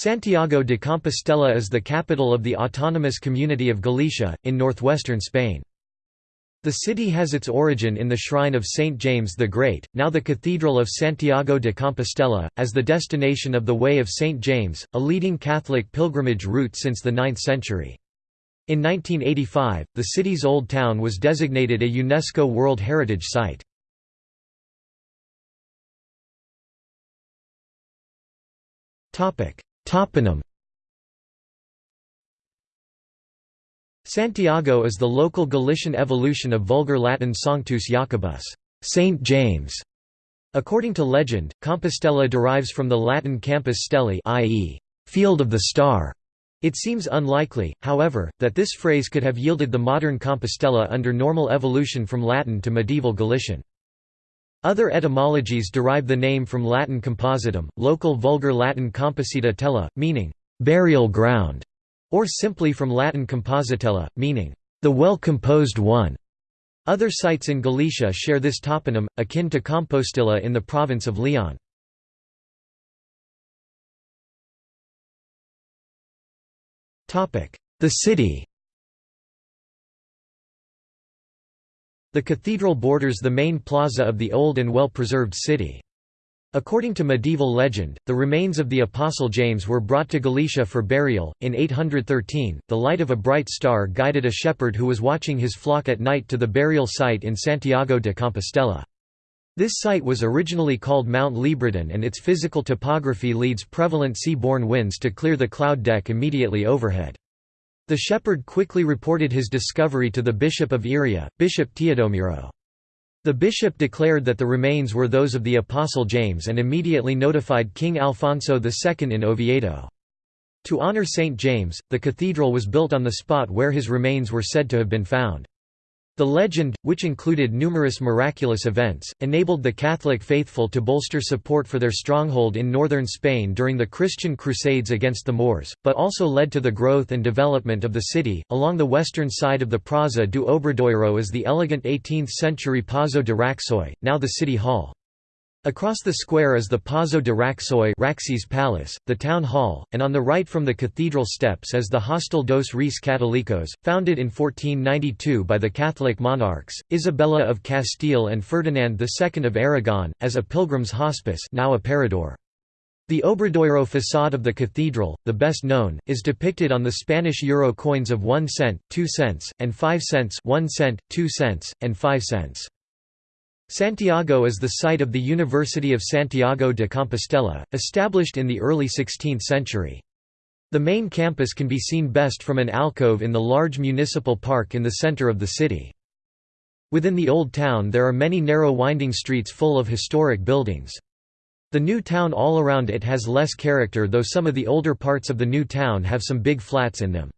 Santiago de Compostela is the capital of the autonomous community of Galicia, in northwestern Spain. The city has its origin in the shrine of Saint James the Great, now the Cathedral of Santiago de Compostela, as the destination of the Way of Saint James, a leading Catholic pilgrimage route since the 9th century. In 1985, the city's old town was designated a UNESCO World Heritage Site. Toponym Santiago is the local Galician evolution of Vulgar Latin Sanctus Jacobus, Saint James. According to legend, Compostela derives from the Latin campus stellae i.e., field of the star. It seems unlikely, however, that this phrase could have yielded the modern Compostela under normal evolution from Latin to medieval Galician. Other etymologies derive the name from Latin compositum, local Vulgar Latin composita tella, meaning, burial ground, or simply from Latin compositella, meaning, the well-composed one. Other sites in Galicia share this toponym, akin to Compostilla in the province of Leon. The city The cathedral borders the main plaza of the old and well-preserved city. According to medieval legend, the remains of the Apostle James were brought to Galicia for burial. In 813, the light of a bright star guided a shepherd who was watching his flock at night to the burial site in Santiago de Compostela. This site was originally called Mount Libredon and its physical topography leads prevalent sea-borne winds to clear the cloud deck immediately overhead. The shepherd quickly reported his discovery to the bishop of Iria, Bishop Teodomiro. The bishop declared that the remains were those of the Apostle James and immediately notified King Alfonso II in Oviedo. To honor St. James, the cathedral was built on the spot where his remains were said to have been found. The legend, which included numerous miraculous events, enabled the Catholic faithful to bolster support for their stronghold in northern Spain during the Christian Crusades against the Moors, but also led to the growth and development of the city. Along the western side of the Praza do Obradoiro is the elegant 18th century Pazo de Raxoi, now the city hall. Across the square is the Pazo de Raxoi Raxis Palace, the town hall, and on the right from the cathedral steps is the Hostal dos Reis Catolicos, founded in 1492 by the Catholic monarchs, Isabella of Castile and Ferdinand II of Aragon, as a pilgrim's hospice now a parador. The Obradoiro facade of the cathedral, the best known, is depicted on the Spanish euro coins of 1 cent, 2 cents, and 5 cents 1 cent, 2 cents, and 5 cents. Santiago is the site of the University of Santiago de Compostela, established in the early 16th century. The main campus can be seen best from an alcove in the large municipal park in the center of the city. Within the Old Town there are many narrow winding streets full of historic buildings. The new town all around it has less character though some of the older parts of the new town have some big flats in them.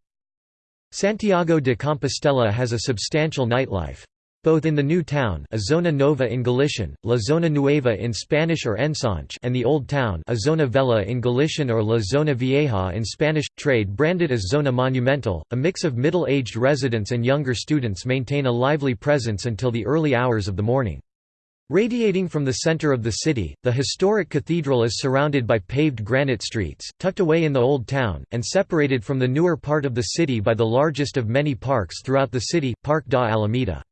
Santiago de Compostela has a substantial nightlife. Both in the New Town a Zona Nova in Galician, La Zona Nueva in Spanish or Ensanche and the Old Town a Zona Vella in Galician or La Zona Vieja in Spanish, trade branded as Zona Monumental, a mix of middle-aged residents and younger students maintain a lively presence until the early hours of the morning. Radiating from the center of the city, the historic cathedral is surrounded by paved granite streets, tucked away in the Old Town, and separated from the newer part of the city by the largest of many parks throughout the city, Parque da Alameda.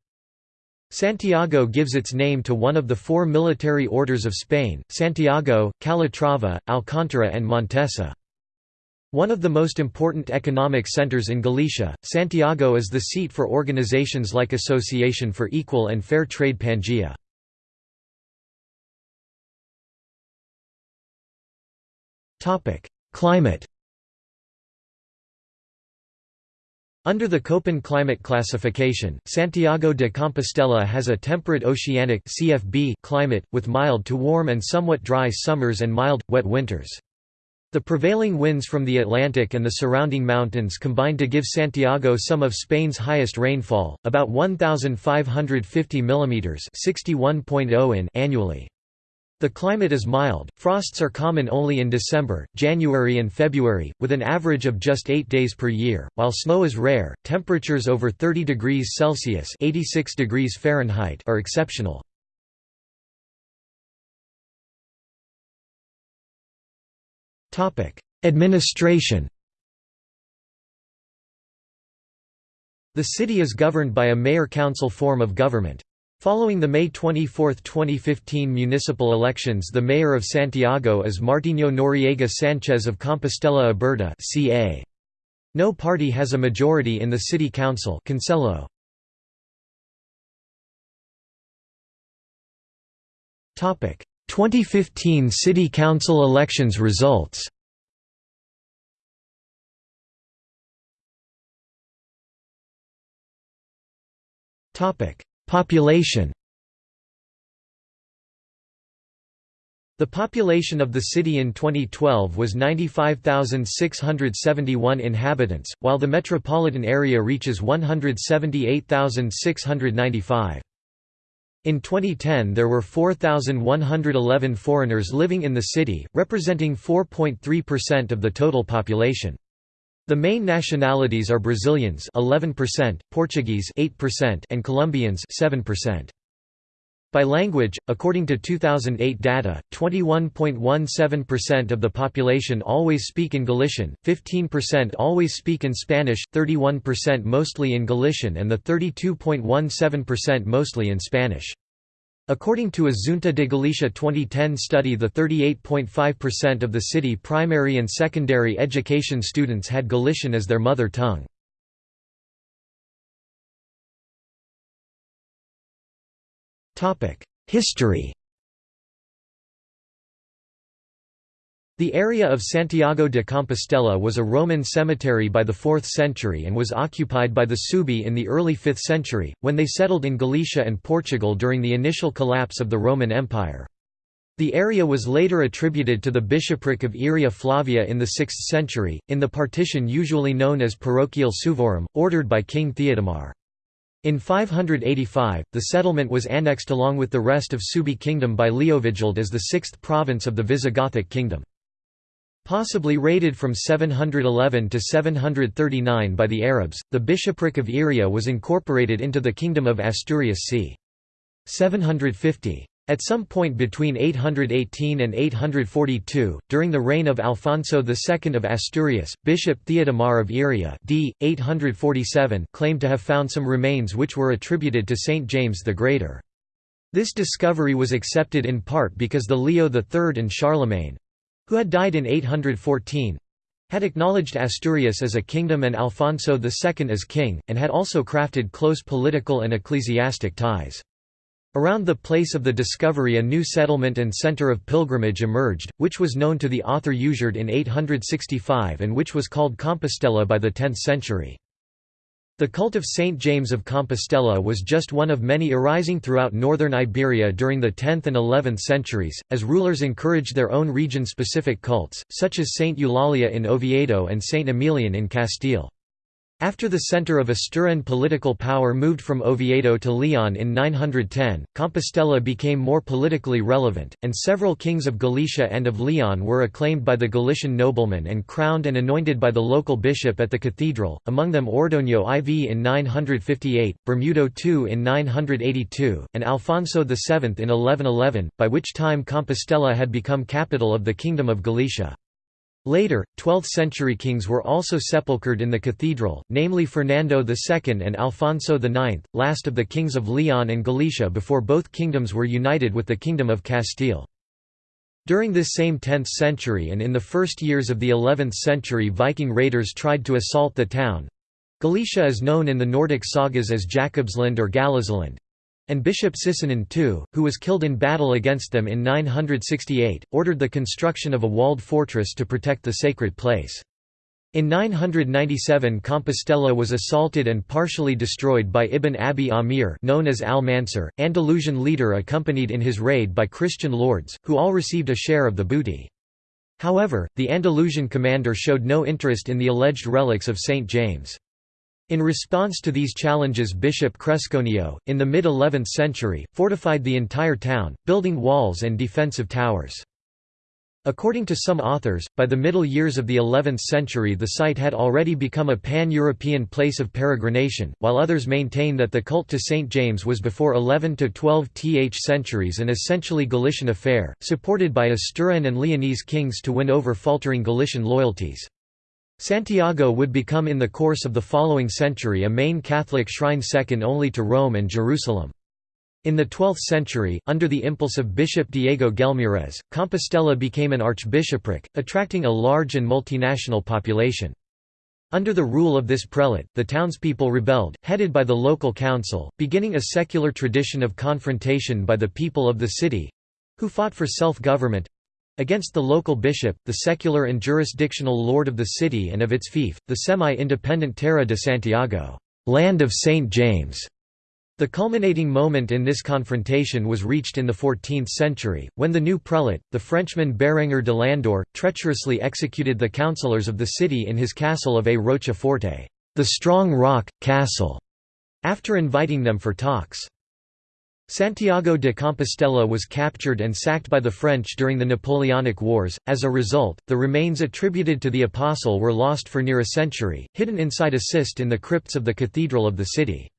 Santiago gives its name to one of the four military orders of Spain, Santiago, Calatrava, Alcántara and Montesa. One of the most important economic centers in Galicia, Santiago is the seat for organizations like Association for Equal and Fair Trade Pangea. Climate Under the Köppen climate classification, Santiago de Compostela has a temperate oceanic CFB climate, with mild to warm and somewhat dry summers and mild, wet winters. The prevailing winds from the Atlantic and the surrounding mountains combine to give Santiago some of Spain's highest rainfall, about 1,550 mm 61.0 in annually. The climate is mild, frosts are common only in December, January and February, with an average of just 8 days per year, while snow is rare, temperatures over 30 degrees Celsius 86 degrees Fahrenheit are exceptional. Administration The city is governed by a mayor-council form of government. Following the May 24, 2015 municipal elections the mayor of Santiago is Martiño Noriega Sanchez of Compostela Aberta CA. No party has a majority in the city council Concello. 2015 City Council elections results Population The population of the city in 2012 was 95,671 inhabitants, while the metropolitan area reaches 178,695. In 2010 there were 4,111 foreigners living in the city, representing 4.3% of the total population. The main nationalities are Brazilians 11%, Portuguese 8% and Colombians 7%. By language, according to 2008 data, 21.17% of the population always speak in Galician, 15% always speak in Spanish, 31% mostly in Galician and the 32.17% mostly in Spanish. According to a Xunta de Galicia 2010 study the 38.5% of the city primary and secondary education students had Galician as their mother tongue. History The area of Santiago de Compostela was a Roman cemetery by the 4th century and was occupied by the Suebi in the early 5th century, when they settled in Galicia and Portugal during the initial collapse of the Roman Empire. The area was later attributed to the bishopric of Iria Flavia in the 6th century, in the partition usually known as Parochiale Suevorum, ordered by King Theodemar. In 585, the settlement was annexed along with the rest of Suebi kingdom by Leovigild as the sixth province of the Visigothic kingdom. Possibly raided from 711 to 739 by the Arabs, the bishopric of Iria was incorporated into the Kingdom of Asturias c. 750. At some point between 818 and 842, during the reign of Alfonso II of Asturias, Bishop Theodemar of Iria d. 847 claimed to have found some remains which were attributed to Saint James the Greater. This discovery was accepted in part because the Leo III and Charlemagne, who had died in 814 had acknowledged Asturias as a kingdom and Alfonso II as king, and had also crafted close political and ecclesiastic ties. Around the place of the discovery a new settlement and centre of pilgrimage emerged, which was known to the author Usuard in 865 and which was called Compostela by the 10th century. The cult of Saint James of Compostela was just one of many arising throughout northern Iberia during the 10th and 11th centuries, as rulers encouraged their own region-specific cults, such as Saint Eulalia in Oviedo and Saint Emilian in Castile. After the centre of Asturian political power moved from Oviedo to Leon in 910, Compostela became more politically relevant, and several kings of Galicia and of Leon were acclaimed by the Galician noblemen and crowned and anointed by the local bishop at the cathedral, among them Ordoño IV in 958, Bermudo II in 982, and Alfonso VII in 1111, by which time Compostela had become capital of the Kingdom of Galicia. Later, 12th-century kings were also sepulchred in the cathedral, namely Fernando II and Alfonso IX, last of the kings of Leon and Galicia before both kingdoms were united with the Kingdom of Castile. During this same 10th century and in the first years of the 11th century Viking raiders tried to assault the town. Galicia is known in the Nordic sagas as Jakobsland or Gallisland and Bishop Sisinund II, who was killed in battle against them in 968, ordered the construction of a walled fortress to protect the sacred place. In 997 Compostela was assaulted and partially destroyed by Ibn Abi Amir known as Al-Mansur, Andalusian leader accompanied in his raid by Christian lords, who all received a share of the booty. However, the Andalusian commander showed no interest in the alleged relics of St. James. In response to these challenges Bishop Cresconio, in the mid-11th century, fortified the entire town, building walls and defensive towers. According to some authors, by the middle years of the 11th century the site had already become a pan-European place of peregrination, while others maintain that the cult to St. James was before 11 to 12 th centuries an essentially Galician affair, supported by Asturian and Leonese kings to win over faltering Galician loyalties. Santiago would become in the course of the following century a main Catholic shrine second only to Rome and Jerusalem. In the 12th century, under the impulse of Bishop Diego Gelmírez, Compostela became an archbishopric, attracting a large and multinational population. Under the rule of this prelate, the townspeople rebelled, headed by the local council, beginning a secular tradition of confrontation by the people of the city—who fought for self-government—against the local bishop, the secular and jurisdictional lord of the city and of its fief, the semi-independent Terra de Santiago land of St. James", the culminating moment in this confrontation was reached in the 14th century, when the new prelate, the Frenchman Berenger de Landore, treacherously executed the councillors of the city in his castle of A Rocha-Forte the strong rock, castle", after inviting them for talks. Santiago de Compostela was captured and sacked by the French during the Napoleonic Wars. As a result, the remains attributed to the apostle were lost for near a century, hidden inside a cist in the crypts of the cathedral of the city.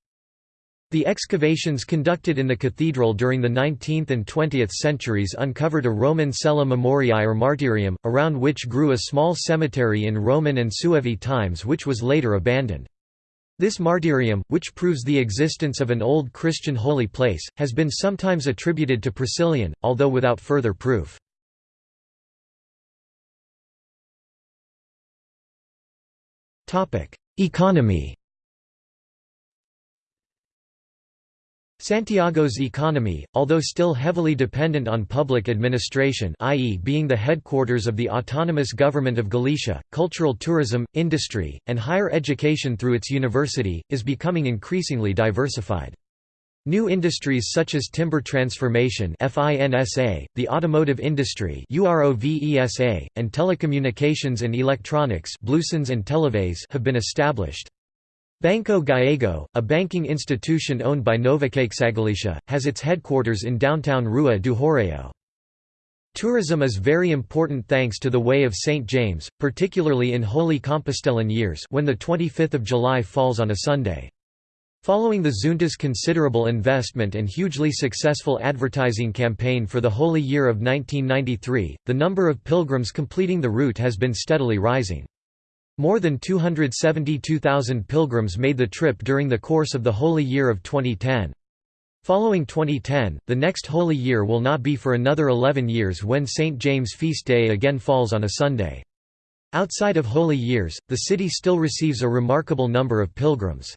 The excavations conducted in the cathedral during the 19th and 20th centuries uncovered a Roman cella memoriae or martyrium, around which grew a small cemetery in Roman and Suevi times which was later abandoned. This martyrium, which proves the existence of an old Christian holy place, has been sometimes attributed to Priscillian, although without further proof. Economy Santiago's economy, although still heavily dependent on public administration i.e. being the headquarters of the autonomous government of Galicia, cultural tourism, industry, and higher education through its university, is becoming increasingly diversified. New industries such as timber transformation FINSA, the automotive industry UROVESA, and telecommunications and electronics and have been established. Banco Gallego, a banking institution owned by Nova CaixaGalicia, has its headquarters in downtown Rua do Hórreo. Tourism is very important thanks to the Way of St. James, particularly in Holy Compostelan years when the 25th of July falls on a Sunday. Following the Xunta's considerable investment and hugely successful advertising campaign for the Holy Year of 1993, the number of pilgrims completing the route has been steadily rising. More than 272,000 pilgrims made the trip during the course of the Holy Year of 2010. Following 2010, the next Holy Year will not be for another 11 years when St. James' feast day again falls on a Sunday. Outside of Holy Years, the city still receives a remarkable number of pilgrims.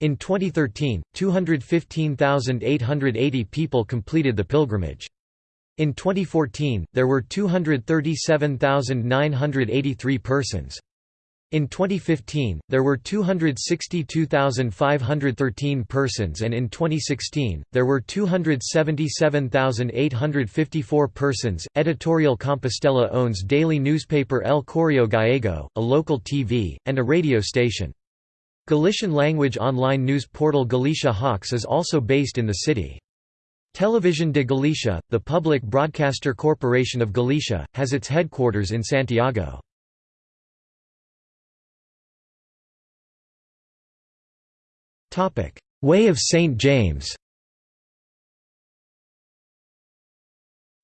In 2013, 215,880 people completed the pilgrimage. In 2014, there were 237,983 persons. In 2015, there were 262,513 persons and in 2016, there were 277,854 persons. Editorial Compostela owns daily newspaper El Correo Gallego, a local TV, and a radio station. Galician language online news portal Galicia Hoxe is also based in the city. Television de Galicia, the public broadcaster corporation of Galicia, has its headquarters in Santiago. Way of St. James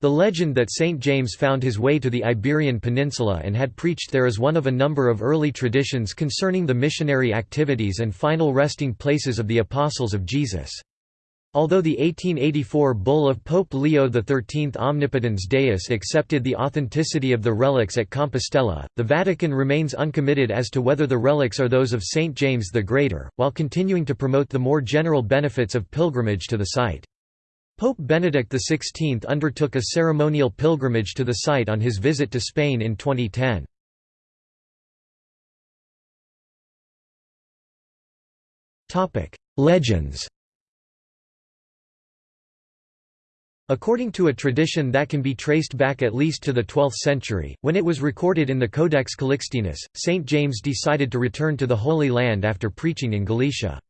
The legend that St. James found his way to the Iberian Peninsula and had preached there is one of a number of early traditions concerning the missionary activities and final resting places of the Apostles of Jesus. Although the 1884 bull of Pope Leo XIII Omnipotens Deus accepted the authenticity of the relics at Compostela, the Vatican remains uncommitted as to whether the relics are those of St. James the Greater, while continuing to promote the more general benefits of pilgrimage to the site. Pope Benedict XVI undertook a ceremonial pilgrimage to the site on his visit to Spain in 2010. Legends According to a tradition that can be traced back at least to the 12th century, when it was recorded in the Codex Calixtinus, St. James decided to return to the Holy Land after preaching in Galicia.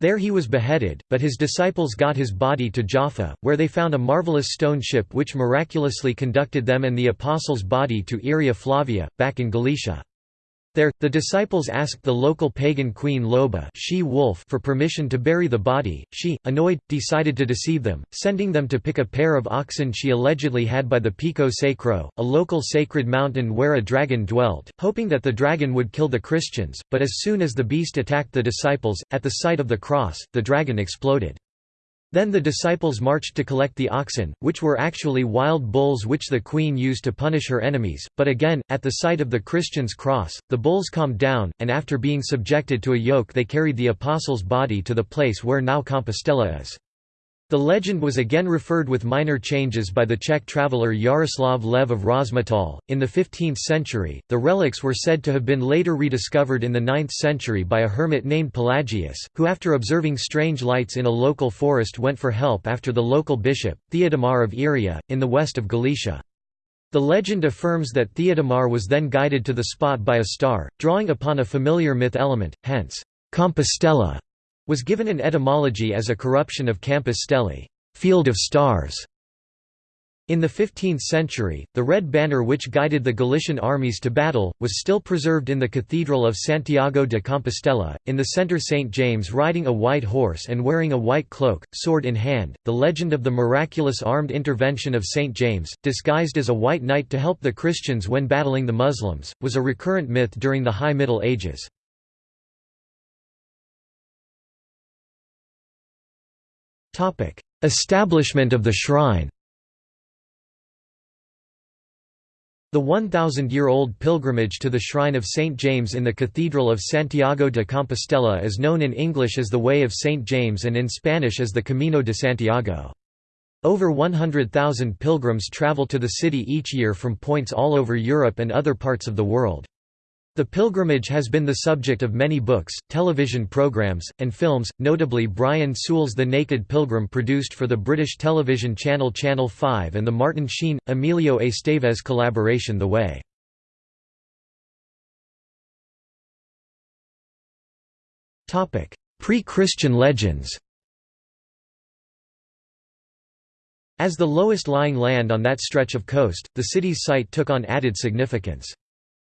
There he was beheaded, but his disciples got his body to Jaffa, where they found a marvelous stone ship which miraculously conducted them and the apostles' body to Iria Flavia, back in Galatia. There, the disciples asked the local pagan queen Loba she wolf for permission to bury the body. She, annoyed, decided to deceive them, sending them to pick a pair of oxen she allegedly had by the Pico Sacro, a local sacred mountain where a dragon dwelt, hoping that the dragon would kill the Christians, but as soon as the beast attacked the disciples, at the sight of the cross, the dragon exploded. Then the disciples marched to collect the oxen, which were actually wild bulls which the queen used to punish her enemies, but again, at the sight of the Christian's cross, the bulls calmed down, and after being subjected to a yoke they carried the apostle's body to the place where now Compostela is. The legend was again referred with minor changes by the Czech traveller Yaroslav Lev of Rozmatal. In the 15th century, the relics were said to have been later rediscovered in the 9th century by a hermit named Pelagius, who after observing strange lights in a local forest went for help after the local bishop, Theodomar of Iria, in the west of Galicia. The legend affirms that Theodomar was then guided to the spot by a star, drawing upon a familiar myth element, hence, Compostela was given an etymology as a corruption of Campus field of stars". In the 15th century, the red banner which guided the Galician armies to battle, was still preserved in the Cathedral of Santiago de Compostela. In the centre, St. James riding a white horse and wearing a white cloak, sword in hand. The legend of the miraculous armed intervention of St. James, disguised as a white knight to help the Christians when battling the Muslims, was a recurrent myth during the High Middle Ages. Establishment of the shrine The 1,000-year-old pilgrimage to the shrine of St. James in the Cathedral of Santiago de Compostela is known in English as the Way of St. James and in Spanish as the Camino de Santiago. Over 100,000 pilgrims travel to the city each year from points all over Europe and other parts of the world. The pilgrimage has been the subject of many books, television programs, and films, notably Brian Sewell's The Naked Pilgrim produced for the British television channel Channel 5 and the Martin Sheen, Emilio Estevez collaboration The Way. Pre-Christian legends As the lowest lying land on that stretch of coast, the city's site took on added significance.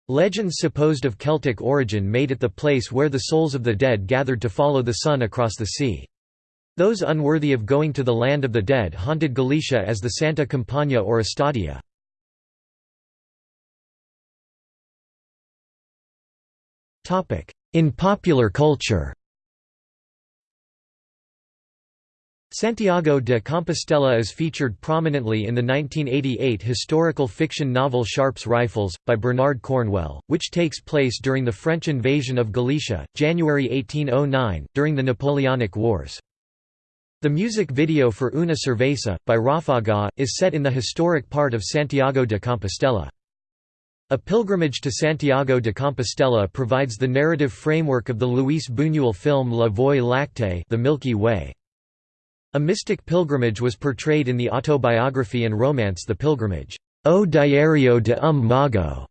Legends supposed of Celtic origin made it the place where the souls of the dead gathered to follow the sun across the sea. Those unworthy of going to the land of the dead haunted Galicia as the Santa Compaña or Estadea. In popular culture Santiago de Compostela is featured prominently in the 1988 historical fiction novel Sharpe's Rifles, by Bernard Cornwell, which takes place during the French invasion of Galicia, January 1809, during the Napoleonic Wars. The music video for Una Cerveza, by Ráfaga, is set in the historic part of Santiago de Compostela. A pilgrimage to Santiago de Compostela provides the narrative framework of the Luis Buñuel film La Voie lactée The Milky Way. A mystic pilgrimage was portrayed in the autobiography and romance The Pilgrimage, O Diário de um Mago,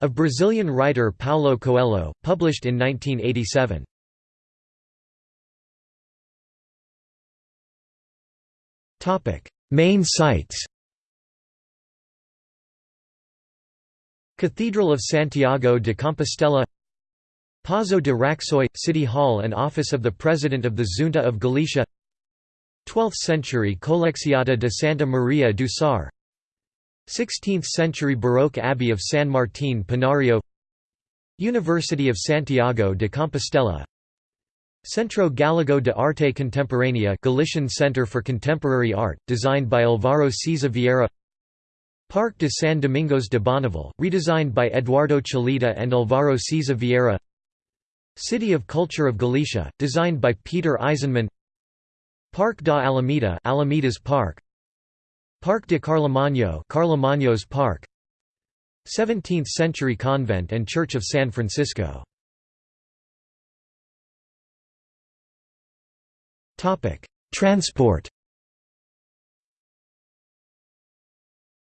of Brazilian writer Paulo Coelho, published in 1987. Main sites Cathedral of Santiago de Compostela Pazo de Raxoi – City Hall and Office of the President of the Junta of Galicia 12th century Colexiata de Santa Maria do Sar. 16th century Baroque Abbey of San Martín Pinario University of Santiago de Compostela. Centro Gallego de Arte Contemporánea Galician Center for Contemporary Art, designed by Álvaro Siza Vieira. Parque de San Domingos de Bonaval, redesigned by Eduardo Chillida and Álvaro Siza Vieira. City of Culture of Galicia, designed by Peter Eisenman Parque da Alameda Alameda's Park. Parque de Carlomagno Carlomagno's Park. 17th-century convent and Church of San Francisco. Topic. Transport.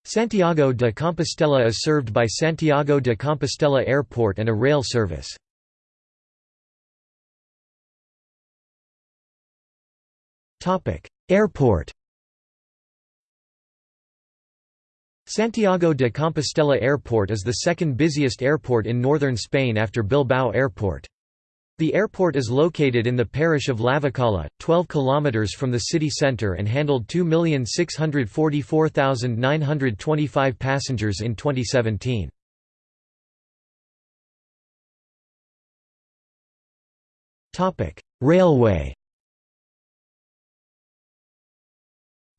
Santiago de Compostela is served by Santiago de Compostela Airport and a rail service. Airport Santiago de Compostela Airport is the second busiest airport in northern Spain after Bilbao Airport. The airport is located in the parish of Lavacolla, 12 kilometers from the city centre and handled 2,644,925 passengers in 2017. Railway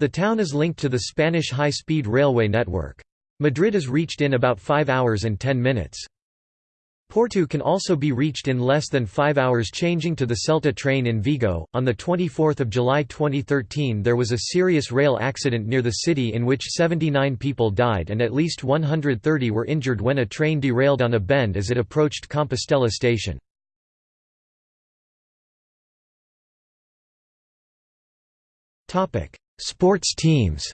The town is linked to the Spanish high-speed railway network. Madrid is reached in about 5 hours and 10 minutes. Porto can also be reached in less than 5 hours changing to the Celta train in Vigo. On the 24th of July 2013 there was a serious rail accident near the city in which 79 people died and at least 130 were injured when a train derailed on a bend as it approached Compostela station. Topic: Sports teams.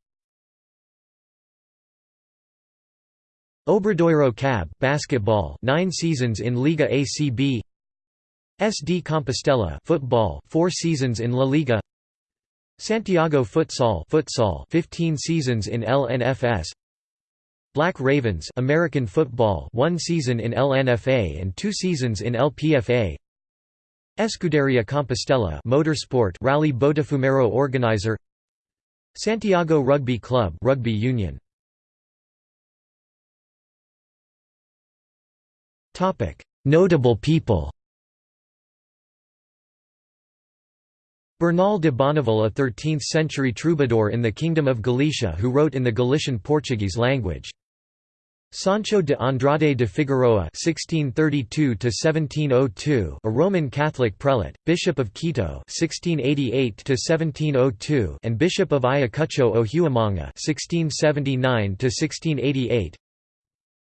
Obradoiro CAB basketball 9 seasons in Liga ACB SD Compostela football 4 seasons in La Liga. Santiago Futsal futsal 15 seasons in LNFS Black Ravens American football 1 season in LNFA and 2 seasons in LPFA Escuderia Compostela motorsport Rally Botafumeiro organizer Santiago Rugby Club rugby union. Notable people. Bernal de Bonaval a 13th-century troubadour in the Kingdom of Galicia who wrote in the Galician Portuguese language. Sancho de Andrade de Figueroa (1632–1702), a Roman Catholic prelate, Bishop of Quito (1688–1702), and Bishop of Ayacucho o Huamanga (1679–1688).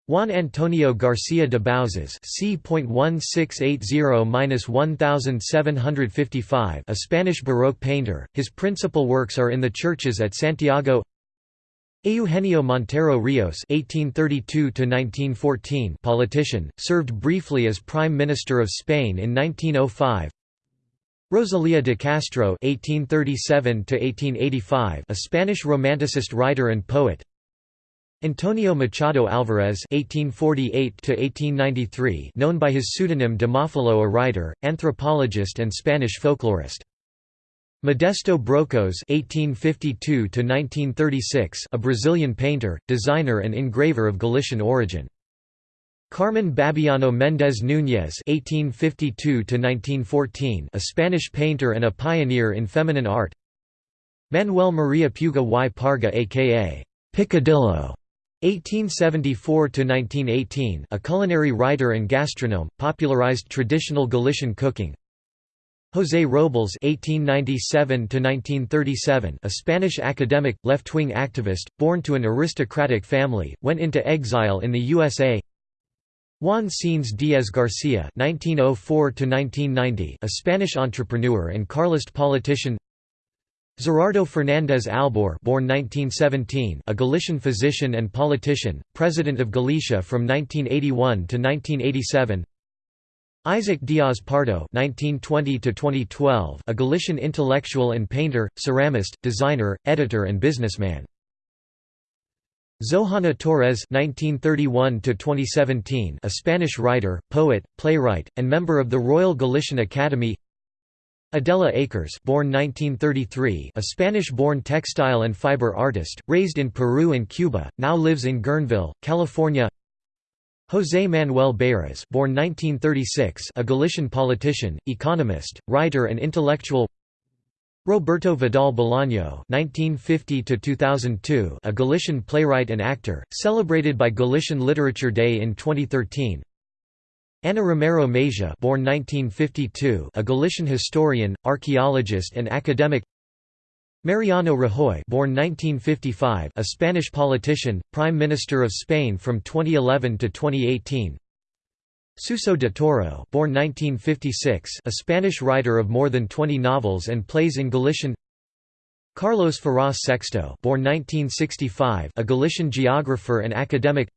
Juan Antonio García de Bouzas c.1680–1755 a Spanish Baroque painter, his principal works are in the churches at Santiago Eugenio Montero Rios (1832–1914) politician, served briefly as Prime Minister of Spain in 1905. Rosalía de Castro (1837–1885), a Spanish Romanticist writer and poet. Antonio Machado Alvarez (1848–1893), known by his pseudonym Demófilo, a writer, anthropologist, and Spanish folklorist. Modesto Brocos (1852–1936), a Brazilian painter, designer, and engraver of Galician origin. Carmen Babiano Méndez Núñez (1852–1914), a Spanish painter and a pioneer in feminine art. Manuel Maria Puga y Parga, aka Picadillo. 1874–1918 a culinary writer and gastronome, popularized traditional Galician cooking, José Robles (1897–1937), a Spanish academic, left-wing activist, born to an aristocratic family, went into exile in the USA. Juan Cines Díaz García (1904–1990), a Spanish entrepreneur and Carlist politician. Gerardo Fernández Albor, born 1917, a Galician physician and politician, president of Galicia from 1981 to 1987. Isaac Diaz Pardo (1920–2012), a Galician intellectual and painter, ceramist, designer, editor, and businessman. Xohana Torres (1931–2017), a Spanish writer, poet, playwright, and member of the Royal Galician Academy. Adela Akers, born 1933, a Spanish-born textile and fiber artist, raised in Peru and Cuba, now lives in Guerneville, California. José Manuel Beiras born 1936, a Galician politician, economist, writer and intellectual Roberto Vidal Bolaño (1950–2002), a Galician playwright and actor, celebrated by Galician Literature Day in 2013. Ana Romero Mejia, born 1952, a Galician historian, archaeologist, and academic. Mariano Rajoy born 1955, a Spanish politician, Prime Minister of Spain from 2011 to 2018 Suso de Toro born 1956, a Spanish writer of more than 20 novels and plays in Galician. Carlos Ferraz Sexto born 1965, a Galician geographer and academic.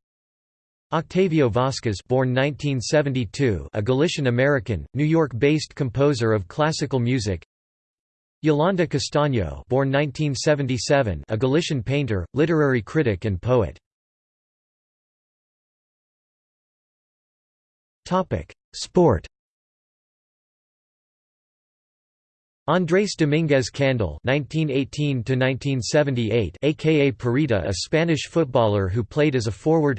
Octavio Vasquez born 1972, a Galician American, New York-based composer of classical music Yolanda Castaño born 1977, a Galician painter, literary critic and poet. Sport Andrés Domínguez Candel (1918–1978), aka Perita, a Spanish footballer who played as a forward.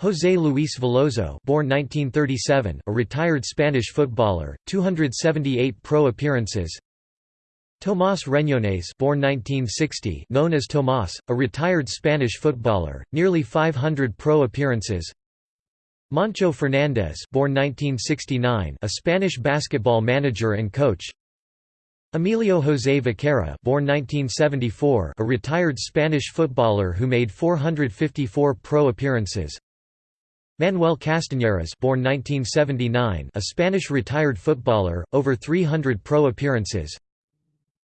José Luis Veloso, born 1937, a retired Spanish footballer, 278 pro appearances. Tomás Reñones, born 1960, known as Tomás, a retired Spanish footballer, nearly 500 pro appearances. Moncho Fernández, born 1969, a Spanish basketball manager and coach. Emilio José Viqueira born 1974, a retired Spanish footballer who made 454 pro appearances. Manuel Castañeras born 1979, a Spanish retired footballer, over 300 pro appearances.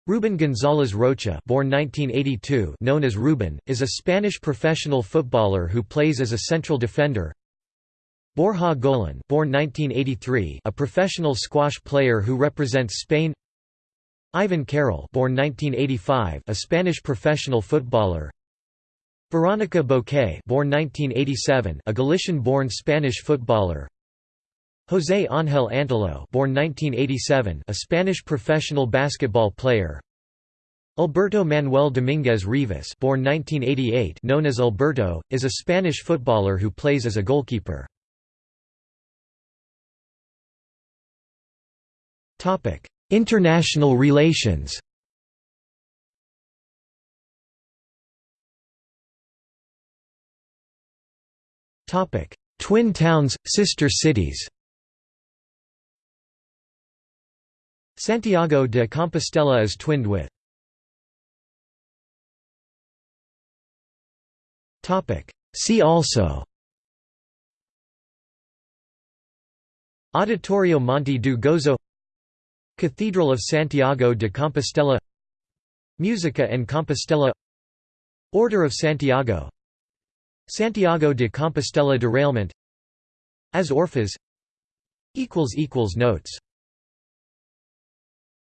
Ruben González Rocha born 1982, known as Ruben, is a Spanish professional footballer who plays as a central defender. Borja Golán born 1983, a professional squash player who represents Spain. Ivan Carril born 1985, a Spanish professional footballer. Veronica Boquete born 1987, a Galician-born Spanish footballer. José Ángel Antelo born 1987, a Spanish professional basketball player. Alberto Manuel Dominguez Rivas born 1988, known as Alberto, is a Spanish footballer who plays as a goalkeeper. International relations Twin towns, sister cities Santiago de Compostela is twinned with. See also. Auditorio Monte do Gozo. Cathedral of Santiago de Compostela. Musica en Compostela. Order of Santiago. Santiago de Compostela derailment. As Orphas. Notes